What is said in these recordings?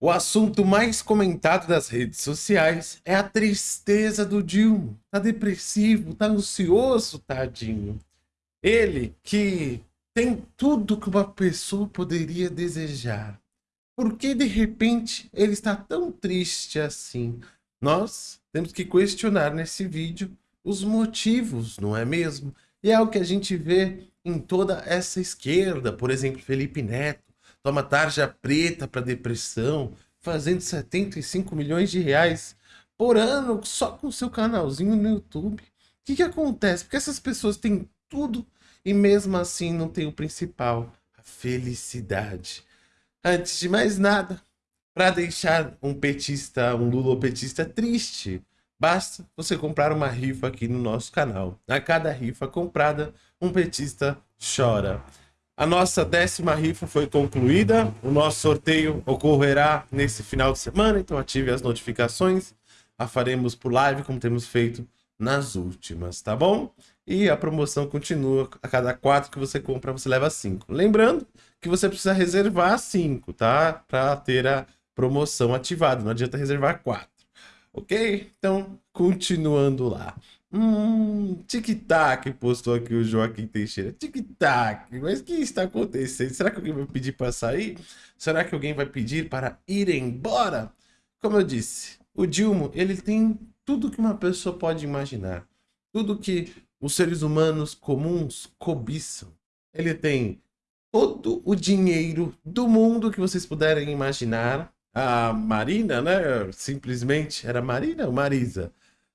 O assunto mais comentado das redes sociais é a tristeza do Dilma. Tá depressivo, tá ansioso, tadinho. Ele que tem tudo que uma pessoa poderia desejar. Por que de repente ele está tão triste assim? Nós temos que questionar nesse vídeo os motivos, não é mesmo? E é o que a gente vê em toda essa esquerda, por exemplo, Felipe Neto, toma tarja preta para depressão, fazendo 75 milhões de reais por ano só com seu canalzinho no YouTube. O que, que acontece? Porque essas pessoas têm tudo e mesmo assim não tem o principal, a felicidade. Antes de mais nada, para deixar um petista, um lulopetista triste, basta você comprar uma rifa aqui no nosso canal. A cada rifa comprada, um petista chora. A nossa décima rifa foi concluída. O nosso sorteio ocorrerá nesse final de semana, então ative as notificações. A faremos por live, como temos feito nas últimas, tá bom? E a promoção continua. A cada quatro que você compra, você leva cinco. Lembrando que você precisa reservar cinco, tá? Para ter a promoção ativada. Não adianta reservar quatro. Ok? Então, continuando lá. Hum, tic-tac, postou aqui o Joaquim Teixeira. Tic-tac, mas o que está acontecendo? Será que alguém vai pedir para sair? Será que alguém vai pedir para ir embora? Como eu disse, o Dilma, ele tem tudo que uma pessoa pode imaginar. Tudo que os seres humanos comuns cobiçam. Ele tem todo o dinheiro do mundo que vocês puderem imaginar. A Marina, né? Simplesmente, era Marina ou Marisa?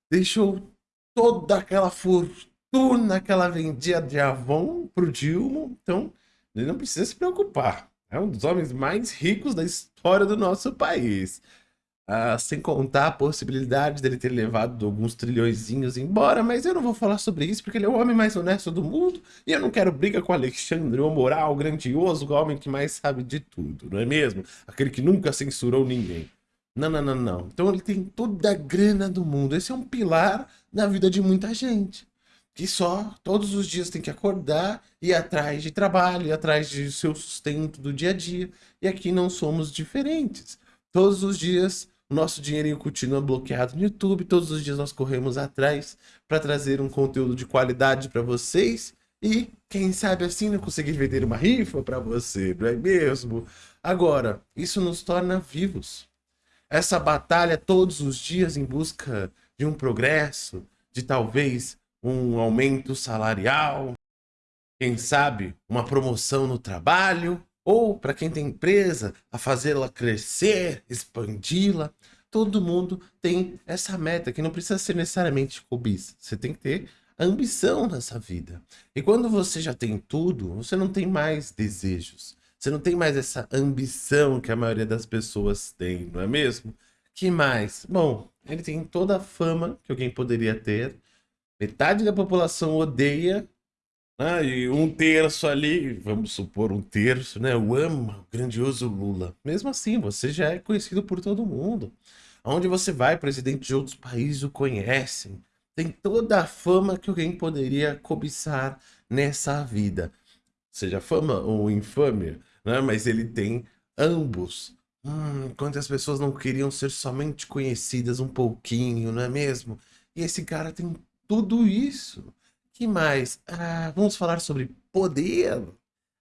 Deixou toda aquela fortuna que ela vendia de Avon pro Dilma, então ele não precisa se preocupar. É um dos homens mais ricos da história do nosso país. Ah, sem contar a possibilidade dele ter levado alguns trilhõezinhos embora, mas eu não vou falar sobre isso porque ele é o homem mais honesto do mundo e eu não quero briga com Alexandre, o moral grandioso, o homem que mais sabe de tudo, não é mesmo? Aquele que nunca censurou ninguém. Não, não, não, não. Então ele tem toda a grana do mundo. Esse é um pilar na vida de muita gente. Que só todos os dias tem que acordar, ir atrás de trabalho, ir atrás de seu sustento do dia a dia. E aqui não somos diferentes. Todos os dias o nosso dinheirinho continua bloqueado no YouTube. Todos os dias nós corremos atrás para trazer um conteúdo de qualidade para vocês. E quem sabe assim não conseguir vender uma rifa para você, não é mesmo? Agora, isso nos torna vivos essa batalha todos os dias em busca de um progresso, de talvez um aumento salarial, quem sabe uma promoção no trabalho, ou para quem tem empresa, a fazê-la crescer, expandi-la. Todo mundo tem essa meta, que não precisa ser necessariamente cobiça. Você tem que ter ambição nessa vida. E quando você já tem tudo, você não tem mais desejos. Você não tem mais essa ambição que a maioria das pessoas tem, não é mesmo? Que mais? Bom, ele tem toda a fama que alguém poderia ter. Metade da população odeia. Né? E um terço ali, vamos supor um terço, né? O ama o grandioso Lula. Mesmo assim, você já é conhecido por todo mundo. Aonde você vai, presidente de outros países o conhecem. Tem toda a fama que alguém poderia cobiçar nessa vida. Seja fama ou infâmia né? Mas ele tem ambos. Hum, quantas pessoas não queriam ser somente conhecidas um pouquinho, não é mesmo? E esse cara tem tudo isso. que mais? Ah, vamos falar sobre poder.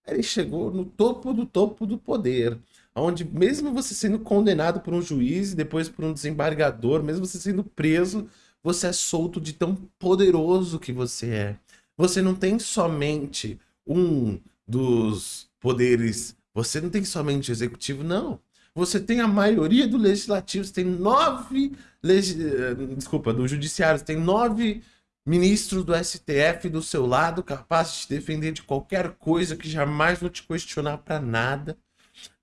Ele chegou no topo do topo do poder. Onde mesmo você sendo condenado por um juiz e depois por um desembargador, mesmo você sendo preso, você é solto de tão poderoso que você é. Você não tem somente um dos poderes. Você não tem somente o executivo, não. Você tem a maioria do legislativo, você tem nove. Eh, desculpa, do judiciário, você tem nove ministros do STF do seu lado, capazes de te defender de qualquer coisa que jamais vão te questionar para nada.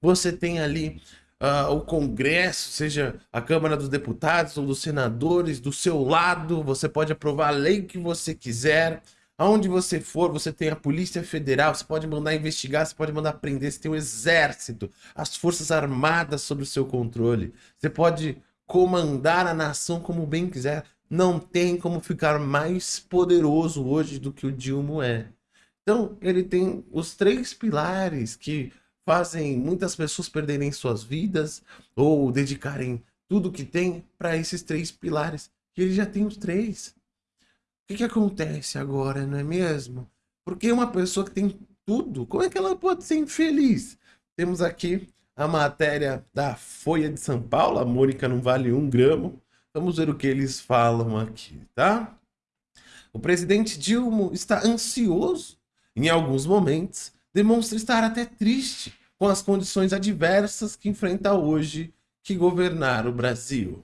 Você tem ali uh, o Congresso, seja a Câmara dos Deputados ou dos Senadores, do seu lado, você pode aprovar a lei que você quiser. Aonde você for, você tem a Polícia Federal, você pode mandar investigar, você pode mandar prender, você tem o Exército, as Forças Armadas sob o seu controle. Você pode comandar a nação como bem quiser. Não tem como ficar mais poderoso hoje do que o Dilma é. Então, ele tem os três pilares que fazem muitas pessoas perderem suas vidas ou dedicarem tudo que tem para esses três pilares. Ele já tem os três. Que, que acontece agora, não é mesmo? Porque uma pessoa que tem tudo, como é que ela pode ser infeliz? Temos aqui a matéria da Folha de São Paulo, a Mônica não vale um gramo. Vamos ver o que eles falam aqui, tá? O presidente Dilma está ansioso, em alguns momentos, demonstra estar até triste com as condições adversas que enfrenta hoje que governar o Brasil.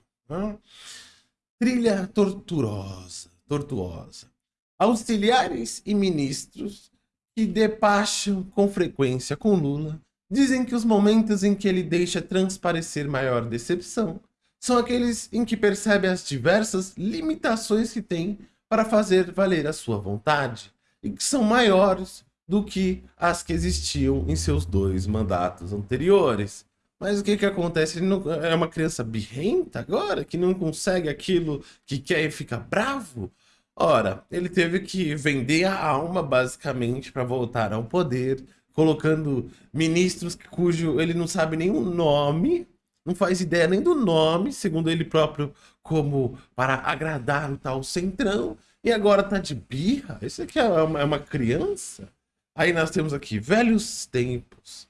Trilha torturosa, tortuosa. Auxiliares e ministros que despacham com frequência com Lula dizem que os momentos em que ele deixa transparecer maior decepção são aqueles em que percebe as diversas limitações que tem para fazer valer a sua vontade e que são maiores do que as que existiam em seus dois mandatos anteriores. Mas o que que acontece? Ele não, é uma criança birrenta agora, que não consegue aquilo que quer e fica bravo? Ora, ele teve que vender a alma, basicamente, para voltar ao poder, colocando ministros cujo ele não sabe nem o nome, não faz ideia nem do nome, segundo ele próprio, como para agradar o tal centrão, e agora tá de birra? Isso aqui é uma, é uma criança? Aí nós temos aqui, velhos tempos.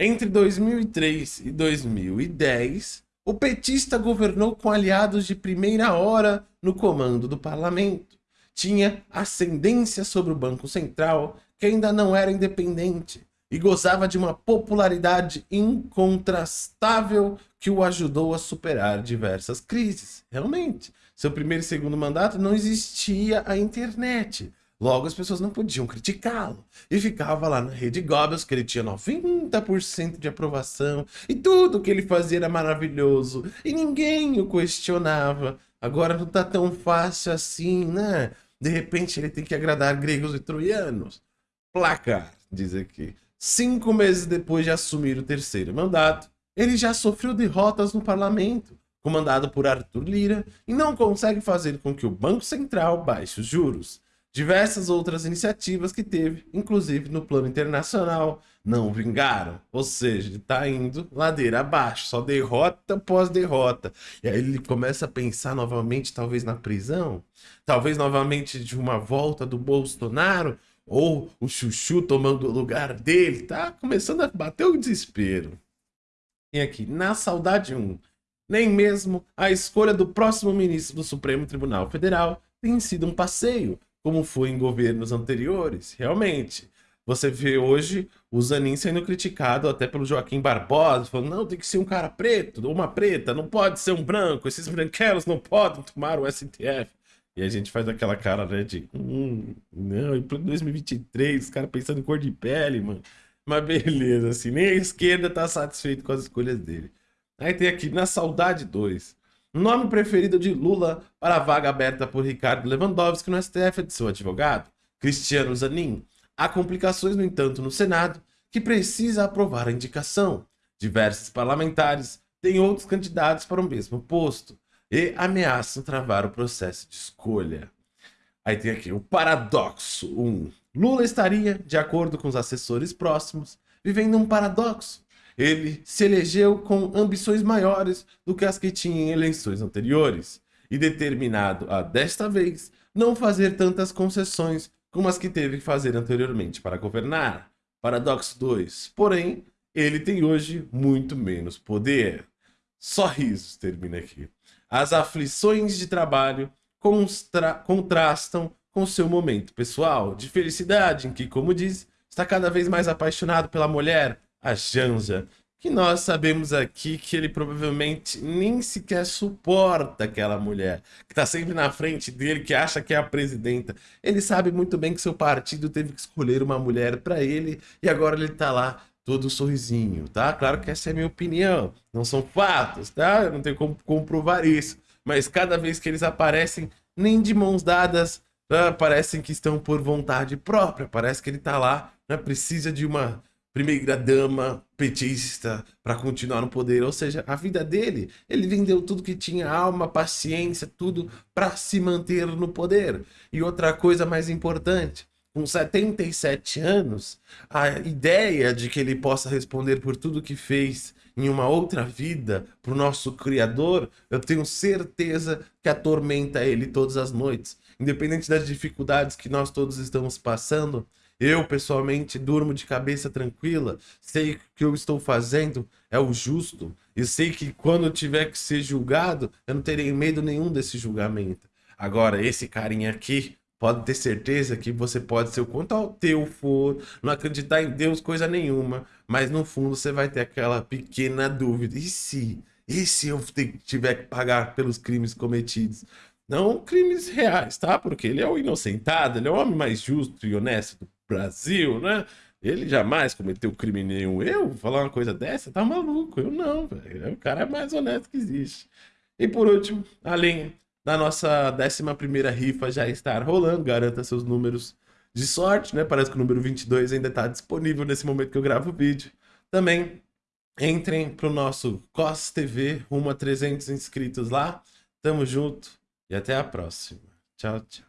Entre 2003 e 2010, o petista governou com aliados de primeira hora no comando do parlamento. Tinha ascendência sobre o Banco Central, que ainda não era independente, e gozava de uma popularidade incontrastável que o ajudou a superar diversas crises. Realmente, seu primeiro e segundo mandato não existia a internet. Logo, as pessoas não podiam criticá-lo. E ficava lá na rede Goebbels, que ele tinha 90% de aprovação. E tudo que ele fazia era maravilhoso. E ninguém o questionava. Agora não tá tão fácil assim, né? De repente ele tem que agradar gregos e troianos. Placar, diz aqui. Cinco meses depois de assumir o terceiro mandato, ele já sofreu derrotas no parlamento, comandado por Arthur Lira, e não consegue fazer com que o Banco Central baixe os juros. Diversas outras iniciativas que teve, inclusive no plano internacional, não vingaram. Ou seja, ele está indo ladeira abaixo, só derrota após derrota. E aí ele começa a pensar novamente, talvez na prisão, talvez novamente de uma volta do Bolsonaro, ou o Chuchu tomando o lugar dele. Tá começando a bater o desespero. E aqui, na saudade 1, nem mesmo a escolha do próximo ministro do Supremo Tribunal Federal tem sido um passeio como foi em governos anteriores. Realmente, você vê hoje o Zanin sendo criticado até pelo Joaquim Barbosa, falando, não, tem que ser um cara preto, ou uma preta, não pode ser um branco, esses branquelos não podem tomar o STF. E a gente faz aquela cara, né, de, hum, não, em 2023, os caras pensando em cor de pele, mano. Mas beleza, assim, nem a esquerda tá satisfeito com as escolhas dele. Aí tem aqui, na Saudade 2, Nome preferido de Lula para a vaga aberta por Ricardo Lewandowski no STF é de seu advogado, Cristiano Zanin. Há complicações, no entanto, no Senado, que precisa aprovar a indicação. Diversos parlamentares têm outros candidatos para o mesmo posto e ameaçam travar o processo de escolha. Aí tem aqui o paradoxo 1. Um, Lula estaria, de acordo com os assessores próximos, vivendo um paradoxo ele se elegeu com ambições maiores do que as que tinha em eleições anteriores, e determinado a, desta vez, não fazer tantas concessões como as que teve que fazer anteriormente para governar. Paradoxo 2. Porém, ele tem hoje muito menos poder. Só risos termina aqui. As aflições de trabalho contrastam com seu momento pessoal de felicidade, em que, como diz, está cada vez mais apaixonado pela mulher, a Janja, que nós sabemos aqui que ele provavelmente nem sequer suporta aquela mulher, que está sempre na frente dele, que acha que é a presidenta. Ele sabe muito bem que seu partido teve que escolher uma mulher para ele e agora ele está lá todo sorrisinho, tá? Claro que essa é a minha opinião, não são fatos, tá? Eu não tenho como comprovar isso, mas cada vez que eles aparecem, nem de mãos dadas, ah, parecem que estão por vontade própria, parece que ele está lá, né? precisa de uma primeira dama petista para continuar no poder, ou seja, a vida dele, ele vendeu tudo que tinha, alma, paciência, tudo para se manter no poder. E outra coisa mais importante, com 77 anos, a ideia de que ele possa responder por tudo que fez em uma outra vida para o nosso Criador, eu tenho certeza que atormenta ele todas as noites. Independente das dificuldades que nós todos estamos passando, eu, pessoalmente, durmo de cabeça tranquila, sei que o que eu estou fazendo é o justo, e sei que quando eu tiver que ser julgado, eu não terei medo nenhum desse julgamento. Agora, esse carinha aqui, pode ter certeza que você pode ser o quanto ao teu for, não acreditar em Deus coisa nenhuma, mas no fundo você vai ter aquela pequena dúvida. E se? E se eu tiver que pagar pelos crimes cometidos? Não crimes reais, tá? Porque ele é o inocentado, ele é o homem mais justo e honesto do Brasil, né? Ele jamais cometeu crime nenhum. Eu falar uma coisa dessa, tá maluco? Eu não, velho. É o cara mais honesto que existe. E por último, além da nossa 11 rifa já estar rolando, garanta seus números de sorte, né? Parece que o número 22 ainda está disponível nesse momento que eu gravo o vídeo. Também entrem pro nosso COS TV, rumo a 300 inscritos lá. Tamo junto e até a próxima. Tchau, tchau.